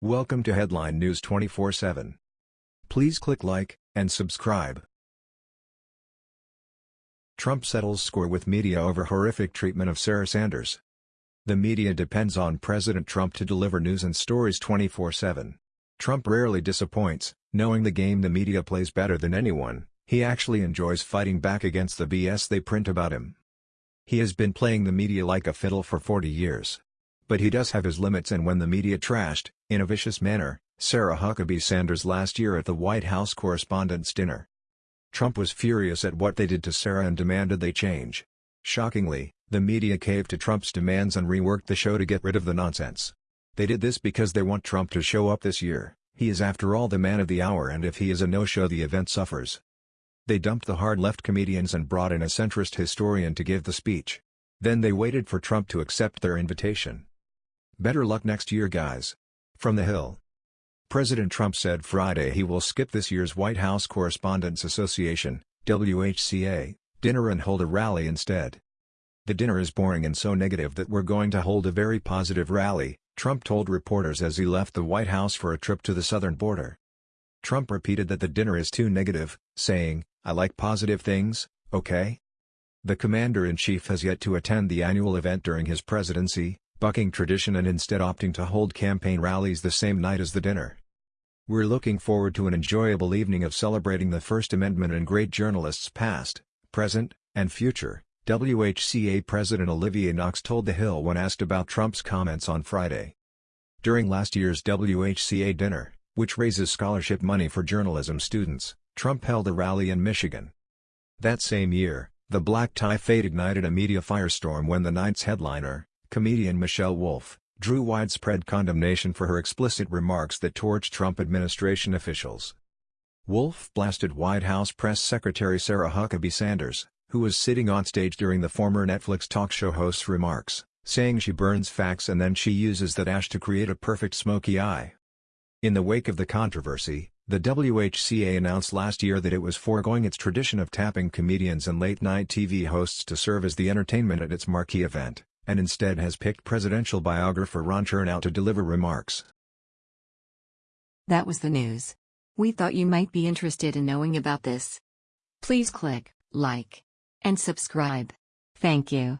Welcome to Headline News 24/7. Please click like and subscribe. Trump settles score with media over horrific treatment of Sarah Sanders. The media depends on President Trump to deliver news and stories 24/7. Trump rarely disappoints, knowing the game the media plays better than anyone. He actually enjoys fighting back against the BS they print about him. He has been playing the media like a fiddle for 40 years. But he does have his limits and when the media trashed, in a vicious manner, Sarah Huckabee Sanders last year at the White House Correspondents' Dinner. Trump was furious at what they did to Sarah and demanded they change. Shockingly, the media caved to Trump's demands and reworked the show to get rid of the nonsense. They did this because they want Trump to show up this year, he is after all the man of the hour and if he is a no-show the event suffers. They dumped the hard-left comedians and brought in a centrist historian to give the speech. Then they waited for Trump to accept their invitation. Better luck next year guys. From the Hill. President Trump said Friday he will skip this year's White House Correspondents Association, WHCA, dinner and hold a rally instead. The dinner is boring and so negative that we're going to hold a very positive rally, Trump told reporters as he left the White House for a trip to the southern border. Trump repeated that the dinner is too negative, saying, I like positive things, okay? The commander-in-chief has yet to attend the annual event during his presidency, bucking tradition and instead opting to hold campaign rallies the same night as the dinner. We're looking forward to an enjoyable evening of celebrating the First Amendment and great journalists past, present, and future, WHCA President Olivier Knox told The Hill when asked about Trump's comments on Friday. During last year's WHCA dinner, which raises scholarship money for journalism students, Trump held a rally in Michigan. That same year, the black tie fade ignited a media firestorm when the night's headliner, Comedian Michelle Wolf, drew widespread condemnation for her explicit remarks that torched Trump administration officials. Wolf blasted White House Press Secretary Sarah Huckabee Sanders, who was sitting on stage during the former Netflix talk show host's remarks, saying she burns facts and then she uses that ash to create a perfect smoky eye. In the wake of the controversy, the WHCA announced last year that it was foregoing its tradition of tapping comedians and late-night TV hosts to serve as the entertainment at its marquee event and instead has picked presidential biographer Ron Chernow to deliver remarks. That was the news. We thought you might be interested in knowing about this. Please click like and subscribe. Thank you.